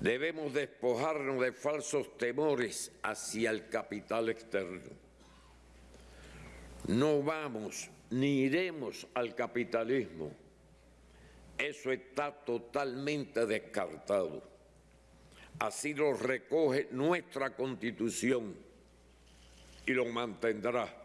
Debemos despojarnos de falsos temores hacia el capital externo. No vamos ni iremos al capitalismo. Eso está totalmente descartado. Así lo recoge nuestra Constitución y lo mantendrá.